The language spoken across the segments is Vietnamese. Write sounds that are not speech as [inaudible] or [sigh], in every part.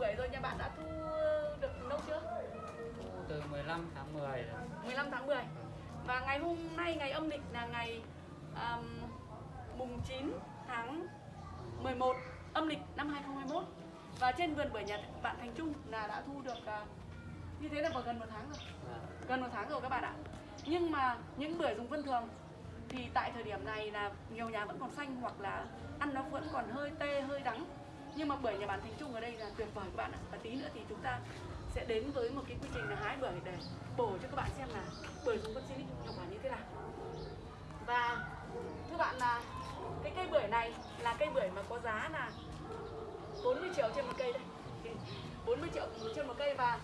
bưởi rồi nhà bạn đã thu được lâu chưa? Thu từ 15 tháng 10 rồi. 15 tháng 10 và ngày hôm nay ngày âm lịch là ngày um, mùng 9 tháng 11 âm lịch năm 2021 và trên vườn bưởi nhà bạn Thành Trung là đã thu được uh, như thế là vào gần một tháng rồi. Vâng. gần một tháng rồi các bạn ạ. Nhưng mà những bưởi dùng phân thường thì tại thời điểm này là nhiều nhà vẫn còn xanh hoặc là ăn nó vẫn còn hơi tê hơi đắng nhưng mà bưởi nhà bạn Thành Trung ở đây là tuyệt vời các bạn ạ. Và tí nữa thì chúng ta sẽ đến với một cái quy trình là hái bưởi để bổ cho các bạn xem là bưởi dùng phân Silic hiệu quả như thế nào. Và thưa bạn là cái cây bưởi này là cây bưởi mà có giá là 40 triệu trên một cây đây. [laughs] 40 triệu trên một cây và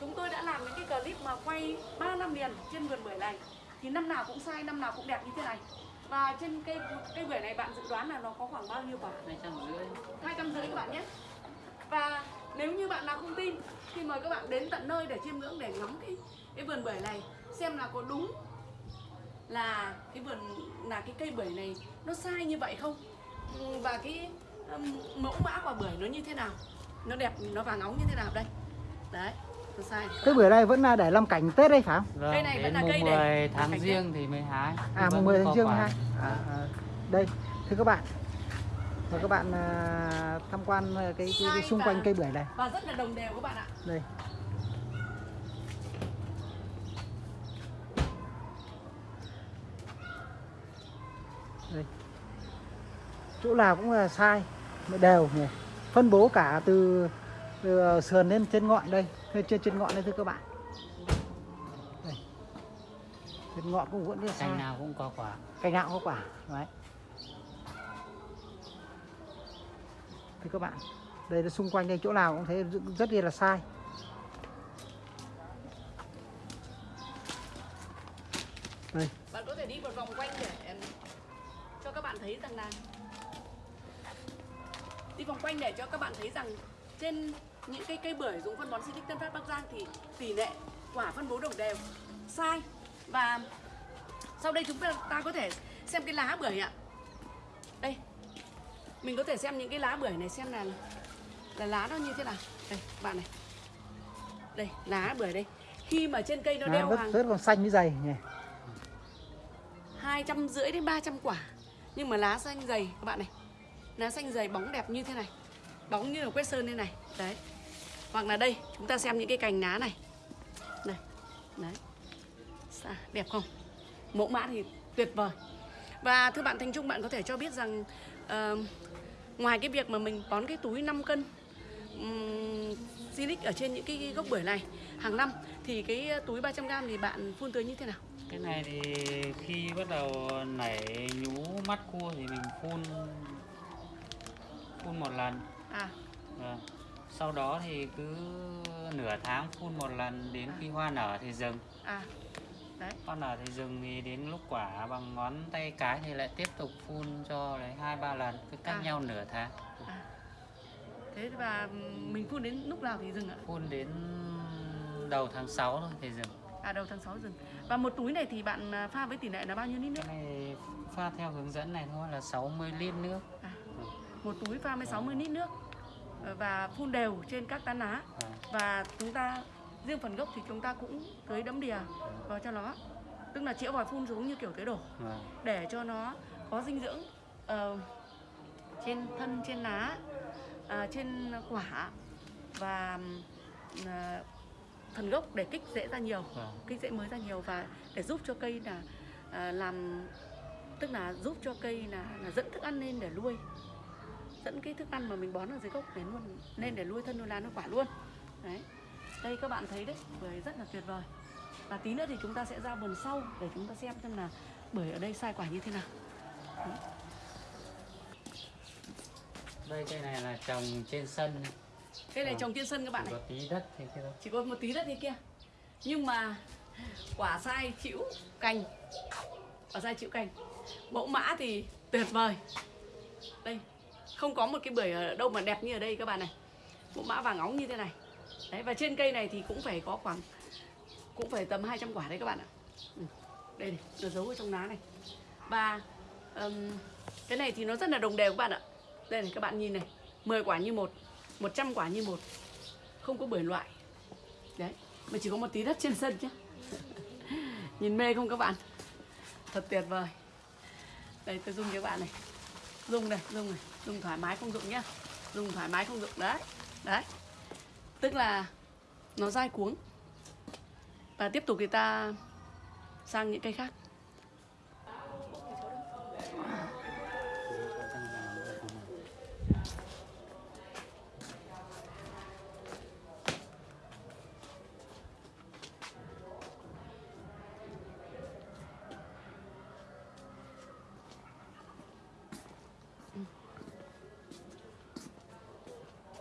chúng tôi đã làm những cái clip mà quay 3 năm liền trên vườn bưởi này. Thì năm nào cũng sai, năm nào cũng đẹp như thế này và trên cây cây bưởi này bạn dự đoán là nó có khoảng bao nhiêu quả? 250 hai trăm rưỡi các bạn nhé. Và nếu như bạn nào không tin thì mời các bạn đến tận nơi để chiêm ngưỡng để ngắm cái cái vườn bưởi này xem là có đúng là cái vườn là cái cây bưởi này nó sai như vậy không? Ừ, và cái mẫu mã quả bưởi nó như thế nào? Nó đẹp nó vàng óng như thế nào? Đây. Đấy Cái bưởi này vẫn là để làm cảnh Tết đấy phải không? Vâng, Cây này vẫn là mùng cây 10 để- tháng cảnh riêng thì mới hái À Vẫn mùng 10 có tháng riêng quả. ha. À, à, đây, thưa các bạn. Mời các bạn à, tham quan cái, cái, cái Sai xung và- quanh cây bưởi này. và rất là đồng đều các bạn ạ Đây. Đây. Chỗ nào cũng là sai, mà đều nhỉ. Phân bố cả từ, từ sườn lên trên ngọn đây, trên trên, trên ngọn đây thưa các bạn. Đây. Trên ngọn cũng vẫn là sai. cành nào cũng có quả Cành nào cũng có quả. Đấy. Thưa các bạn, đây là xung quanh đây chỗ nào cũng thấy rất- rất là sai. Đây, bạn có thể đi một vòng quanh để cho các bạn thấy rằng là đi vòng quanh để cho các bạn thấy rằng trên những cái cây bưởi dùng phân bón Silic Tân Phát Bắc Giang thì tỷ lệ quả phân bố đồng đều sai. Và sau đây chúng ta ta có thể xem cái lá bưởi ạ. Đây mình có thể xem những cái lá bưởi này xem là là lá nó như thế nào. Đây bạn này. Đây lá bưởi đây. Khi mà trên cây nó lá đeo rất, hàng rất còn xanh với dày nhỉ. hai trăm rưỡi đến 300 quả. Nhưng mà lá xanh dày các bạn này. Lá xanh dày bóng đẹp như thế này. Bóng như là quét sơn thế này. Đấy hoặc là đây chúng ta xem những cái cành lá này. Này đấy. Sao, đẹp không? Mẫu mã thì tuyệt vời. Và thưa bạn Thanh Trung bạn có thể cho biết rằng ờ, ngoài cái việc mà mình bón cái túi 5 cân um, Silic ở trên những cái gốc bưởi này hàng năm thì cái túi 300g thì bạn phun tưới như thế nào? Cái này thì khi bắt đầu nảy nhú mắt cua thì mình phun phun một lần. À. Vâng. Sau đó thì cứ nửa tháng phun một lần đến khi hoa nở thì dừng. À đấy. Hoa nở thì dừng thì đến lúc quả bằng ngón tay cái thì lại tiếp tục phun cho đấy hai ba lần cứ cách À. nhau nửa tháng. À. thế và mình phun đến lúc nào thì dừng ạ? Phun đến đầu tháng 6 thôi thì dừng. À đầu tháng 6 dừng. Và một túi này thì bạn à, pha với tỷ lệ là bao nhiêu lít nước? Cái này pha theo hướng dẫn này thôi là 60 lít nước. À, một túi pha với 60 lít nước và phun đều trên các tán lá. Vâng. và chúng ta riêng phần gốc thì chúng ta cũng tưới đấm đìa vào cho nó. Tức là chĩa vòi phun xuống như kiểu tưới đổ. Vâng. để cho nó có dinh dưỡng ờ, trên thân trên lá à, trên quả. Và à, phần gốc để kích rễ ra nhiều. Kích rễ mới ra nhiều và để giúp cho cây là à, làm tức là giúp cho cây là, là dẫn thức ăn lên để nuôi dẫn cái thức ăn mà mình bón ở dưới gốc để luôn lên để nuôi thân nuôi lá nuôi quả luôn. Đấy. Đây các bạn thấy đấy bưởi rất là tuyệt vời. Và tí nữa thì chúng ta sẽ ra vườn sau để chúng ta xem xem là bưởi ở đây sai quả như thế nào. Đây cây này là trồng trên sân. Cây này Vâng. trồng trên sân các bạn này. có tí đất thì kia chỉ có một tí đất thế kia. Nhưng mà quả sai chịu cành. Quả sai chịu cành. Mẫu mã thì tuyệt vời. Đây không có một cái bưởi ở đâu mà đẹp như ở đây các bạn này. Mẫu mã vàng óng như thế này. Đấy và trên cây này thì cũng phải có khoảng cũng phải tầm 200 quả đấy các bạn ạ. Ừ. đây này nó giấu ở trong lá này. Và um, cái này thì nó rất là đồng đều các bạn ạ. Đây này các bạn nhìn này 10 quả như một 100 quả như một. Không có bưởi loại. Đấy mà chỉ có một tí đất trên sân chứ. [laughs] Nhìn mê không các bạn? Thật tuyệt vời. Đây tôi dùng cho các bạn này. Dùng này dùng này dùng thoải mái không dụng nhá. Dùng thoải mái không dụng, đấy đấy. Tức là nó dai cuống. Và tiếp tục thì ta sang những cây khác.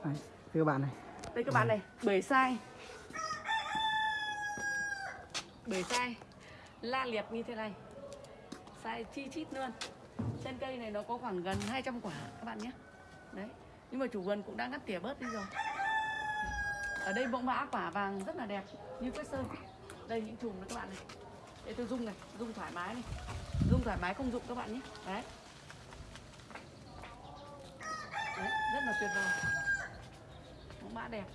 Đấy, thưa các bạn này. Đây các bạn này. bưởi sai. Bưởi sai. La liệt như thế này. Sai chi chít luôn. Trên cây này nó có khoảng gần 200 quả các bạn nhé. Đấy nhưng mà chủ vườn cũng đã ngắt tỉa bớt đi rồi. Ở đây bông mã quả vàng rất là đẹp như quét sơn. Đây những chùm này các bạn này. Để tôi dung này dung thoải mái này. Dung thoải mái không dụng các bạn nhé. Đấy, đấy rất là tuyệt vời mã đẹp,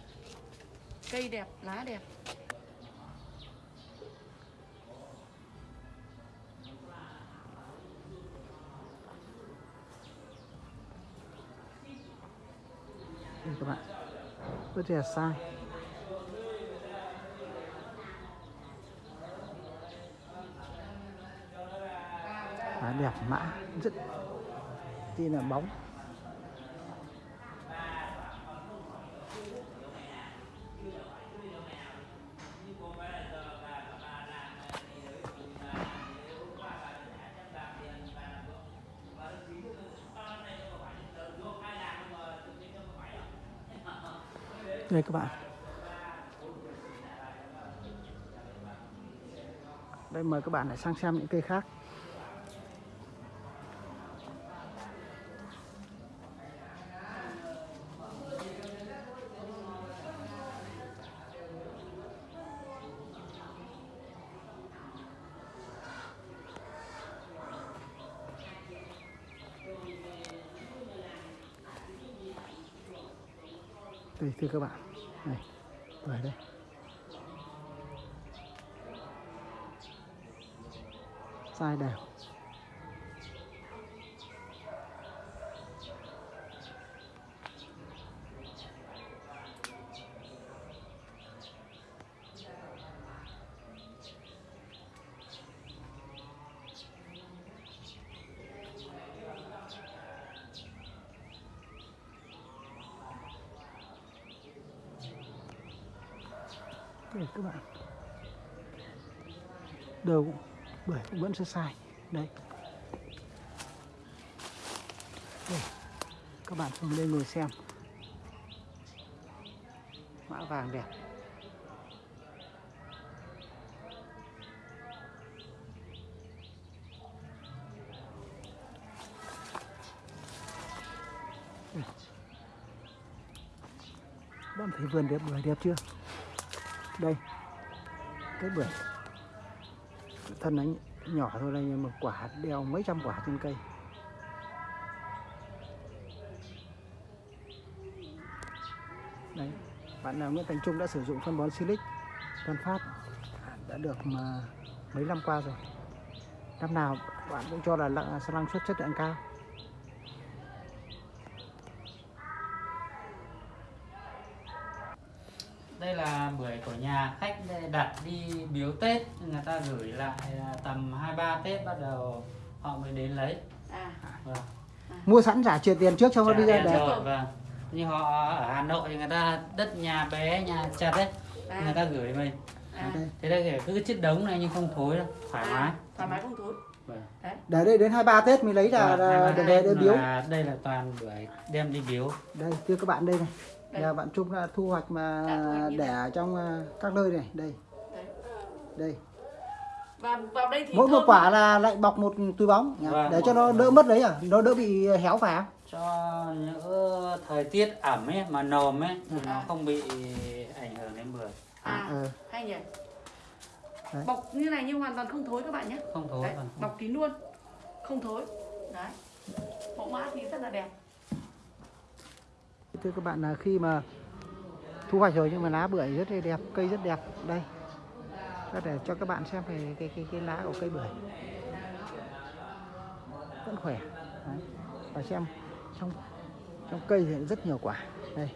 cây đẹp, lá đẹp. Đây các bạn, rất là sai Lá đẹp mã, rất, tin là bóng. Đây các bạn. Đây mời các bạn lại sang xem những cây khác. Đây thưa các bạn. Này về đây. Sai đều. Đây các bạn đều bưởi cũng vẫn sẽ sai. Đây. Đây. Các bạn cùng lên ngồi xem. Mã vàng đẹp. Đây. bạn thấy vườn đẹp bưởi đẹp chưa? Đây. Cái bưởi. Thân nó nhỏ thôi đây, nhưng mà quả đeo mấy trăm quả trên cây. Đấy, bạn nào Nguyễn Thành Trung đã sử dụng phân bón Silic Tân Phát, đã được mà mấy năm qua rồi. Năm nào bạn cũng cho là lăng- năng suất chất lượng cao. Đây là bưởi của nhà khách đặt đi biếu tết. Người ta gửi lại à, tầm hai ba tết bắt đầu họ mới đến lấy. À. Vâng. mua sẵn trả truyền tiền trước cho nó đi ra rồi, vâng. Như họ ở Hà Nội thì người ta đất nhà bé nhà chặt đấy à, người ta gửi mình. À, thế đây cứ chiếc đống này nhưng không thối đâu thoải mái. à, thoải mái không thối. Vâng. đấy. Để đây đến 23 Tết mới lấy là, Vâng, là ba để để biếu. đây là toàn bưởi đem đi biếu. Đây thưa các bạn đây này Đây. là bạn Trung đã thu hoạch mà để ở trong à, các nơi này. Đây. Đấy. Đây. Và vào đây thì mỗi một quả lắm. là lại bọc một túi bóng. Vâng, để cho nó đỡ mất đấy à? Nó đỡ bị héo phải không? Cho những thời tiết ẩm ấy mà nồm ấy thì nó À. không bị ảnh hưởng đến bưởi. À ờ. hay nhỉ? Đấy. bọc như này nhưng hoàn toàn không thối các bạn nhé. Không thối đấy, vâng. bọc kín luôn. Không thối. Đấy. Mẫu mã thì rất là đẹp thưa các bạn là khi mà thu hoạch rồi nhưng mà lá bưởi rất là đẹp, cây rất đẹp. Đây có thể cho các bạn xem về cái cái cái lá của cây bưởi. Vẫn khỏe. Đấy. và xem, trong trong cây thì rất nhiều quả. Đây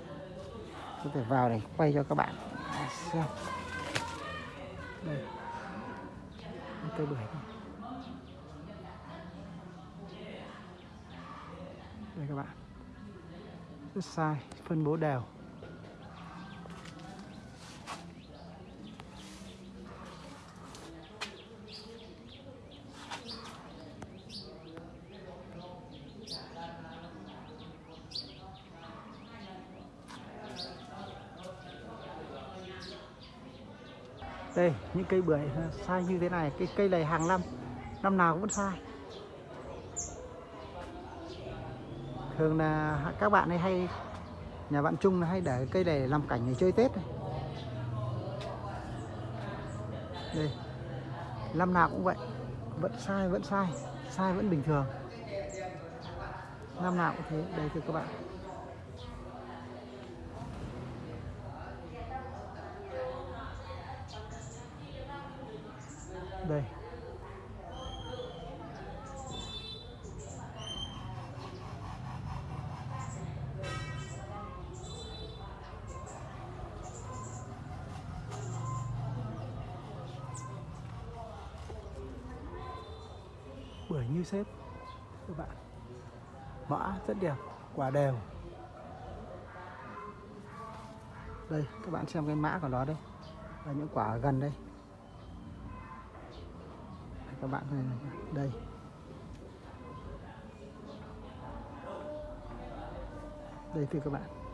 có thể vào để quay cho các bạn xem. Đây cây bưởi này. đây các bạn rất sai, phân bố đều. Đây, những cây bưởi sai như thế này, cái cây này hàng năm năm nào cũng vẫn sai. Thường là các bạn ấy hay, nhà bạn Trung hay để cây này làm cảnh để chơi Tết này. đây, năm nào cũng vậy, vẫn sai vẫn sai sai vẫn bình thường. Năm nào cũng thế, đây thưa các bạn. Đây. Như xếp các bạn. Mã rất đẹp, quả đều. Đây, các bạn xem cái mã của nó đây. Và những quả ở gần đây. Các bạn này. Đây. Đây thưa các bạn.